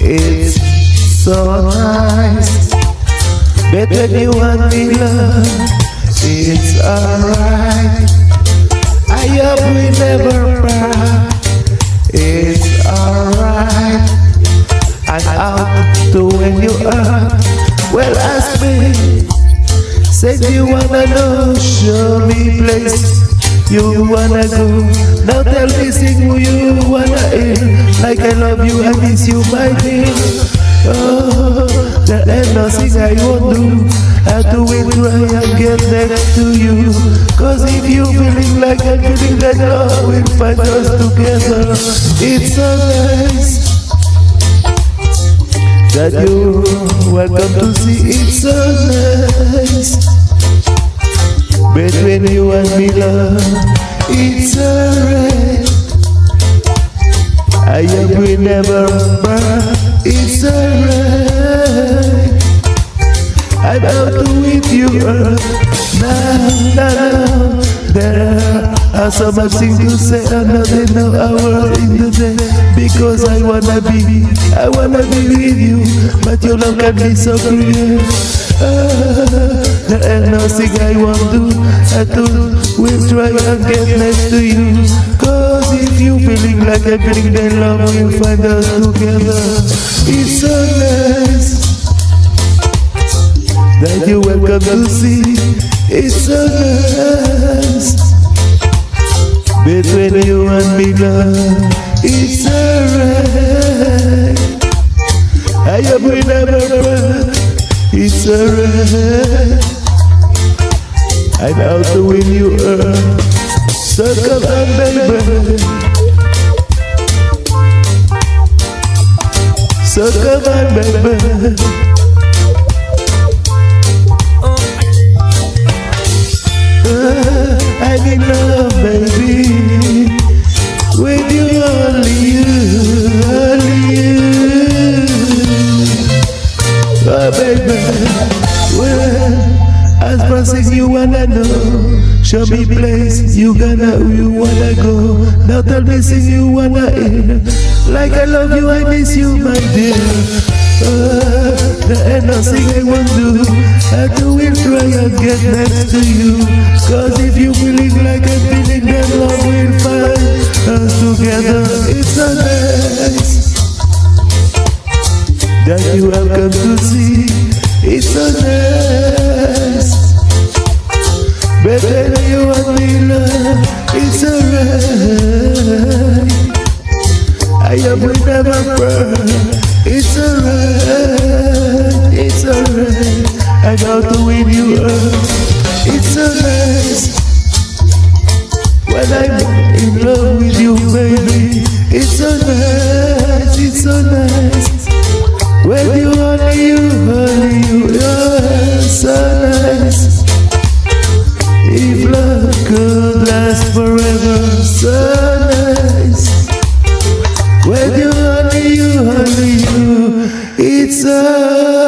It's so nice. But when you want me love, it's alright. I hope we never cry. It's alright. And out to when you are, well ask me. Say you wanna know, show me place you wanna go. Now tell me sing who you wanna hear. Like I love you, I miss you, my dear. Oh, there ain't nothing I won't do. I do it try and get next to you. Cause if you feeling like I'm feeling, then love will find us together. It's so nice that you welcome to see. It's so nice between you and me, love. It's alright. I hope we never burn. It's alright. I'm out with you, earth. Now, now, now. there are so much things to say, another no hour in the day. Because I wanna be, I wanna be with you, but your love can be so cruel. Ah, ain't nothing I won't do. I do will try and get next to you. Cause if you feeling like I'm feeling, then love will find us together. It's so nice that you welcome to see. It's so nice between you and me, love. It's alright. I hope we never part. It's alright. I'm out to win you. So come on, baby. So come on, baby. As promising you wanna know, show me place you gonna, you wanna go. Tell me, sing you wanna hear, like I love you, I miss you, my dear. Uh, there ain't nothing I won't do. I do will try and get next to you. Cause if you believe like I'm feeling, then love will find us together. It's so nice that you have come to see. It's so nice. Better you and me, love. It's alright. I am will never burn. It's alright, it's alright. I got to win you up. It's alright. When I'm in love with you, baby, it's alright, it's alright. Jesus.